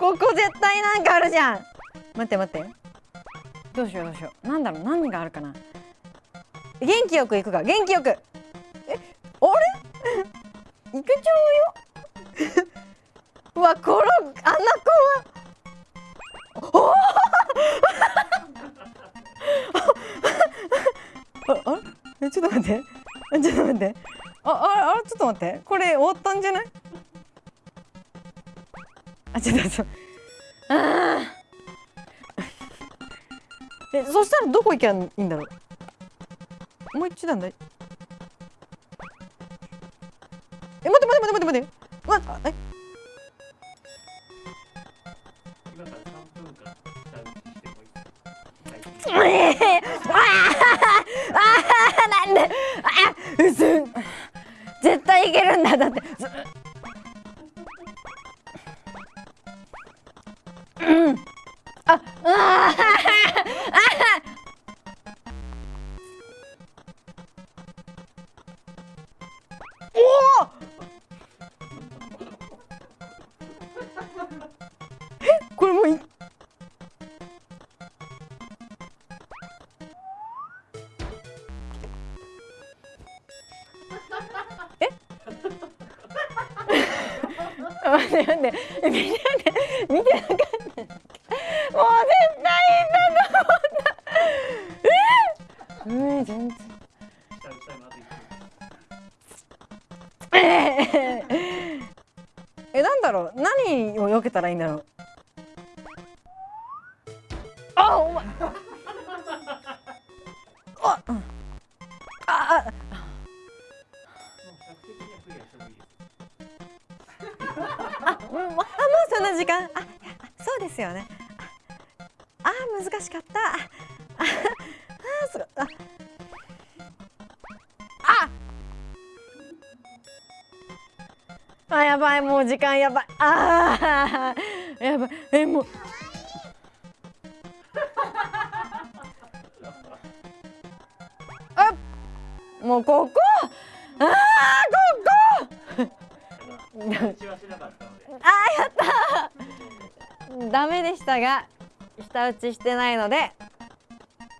ここ絶対なんかあるじゃん。待って待って。どうしようどうしよう。なんだろう。何があるかな。元気よく行くか。元気よく。えあれ？いけちゃうよ。うわこのあんな子は。お ああれ？えちょっと待って。ちょっと待って。あああれちょっと待って。これ終わったんじゃない？あちょっと待ってあ えそしたらどこ行けばいいんだろう？もう一段だい。え待って待って待って待って待って。待ってえ？えー、ああなんで？あうす絶対いけるんだだって。うん。あああおおえこれもういえ？待って待って。見て待っうん全然。下打ちタイムあと1分えーえなんだろう？何を避けたらいいんだろう？あお前。あうん。ああ。もう100的にはクリアしてもいいですあもうあもうそんな時間。ああそうですよね。ああ難しかった。あやばいもう時間やばい。ああやばい。えもう。あもうここ。ああここ。あやった。ーダメでしたが舌打ちしてないので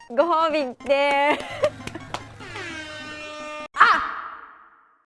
ご褒美です。